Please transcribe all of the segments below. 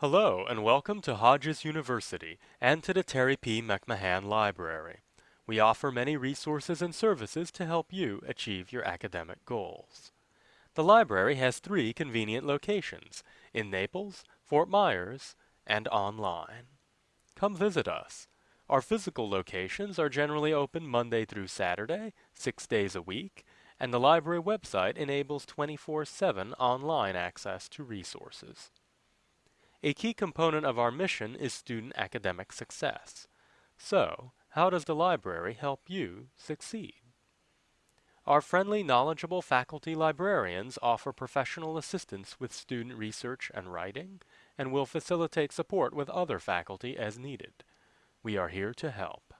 Hello and welcome to Hodges University and to the Terry P. McMahan Library. We offer many resources and services to help you achieve your academic goals. The library has three convenient locations in Naples, Fort Myers, and online. Come visit us. Our physical locations are generally open Monday through Saturday, six days a week, and the library website enables 24-7 online access to resources. A key component of our mission is student academic success. So, how does the library help you succeed? Our friendly, knowledgeable faculty librarians offer professional assistance with student research and writing, and will facilitate support with other faculty as needed. We are here to help.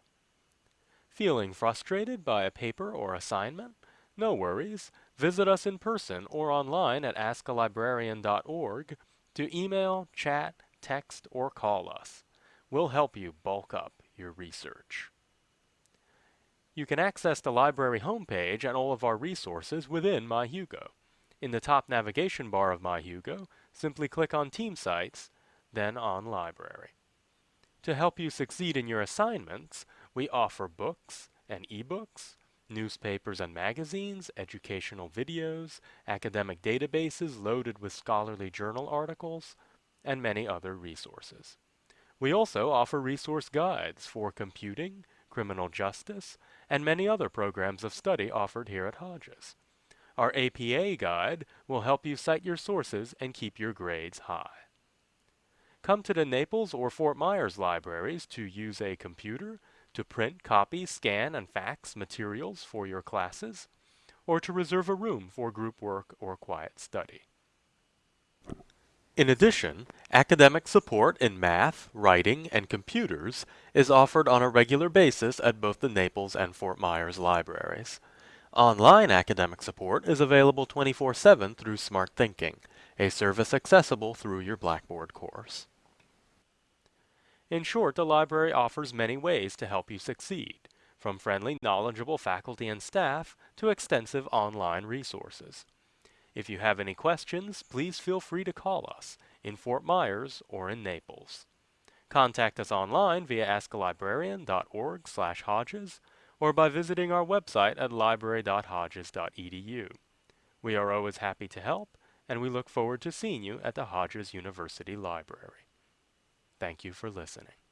Feeling frustrated by a paper or assignment? No worries. Visit us in person or online at askalibrarian.org to email, chat, text, or call us. We'll help you bulk up your research. You can access the library homepage and all of our resources within MyHugo. In the top navigation bar of MyHugo, simply click on Team Sites, then on Library. To help you succeed in your assignments, we offer books and ebooks, newspapers and magazines, educational videos, academic databases loaded with scholarly journal articles, and many other resources. We also offer resource guides for computing, criminal justice, and many other programs of study offered here at Hodges. Our APA guide will help you cite your sources and keep your grades high. Come to the Naples or Fort Myers libraries to use a computer, to print, copy, scan, and fax materials for your classes, or to reserve a room for group work or quiet study. In addition, academic support in math, writing, and computers is offered on a regular basis at both the Naples and Fort Myers libraries. Online academic support is available 24-7 through Smarthinking, a service accessible through your Blackboard course. In short, the library offers many ways to help you succeed, from friendly, knowledgeable faculty and staff to extensive online resources. If you have any questions, please feel free to call us in Fort Myers or in Naples. Contact us online via askalibrarian.org slash Hodges or by visiting our website at library.hodges.edu. We are always happy to help, and we look forward to seeing you at the Hodges University Library. Thank you for listening.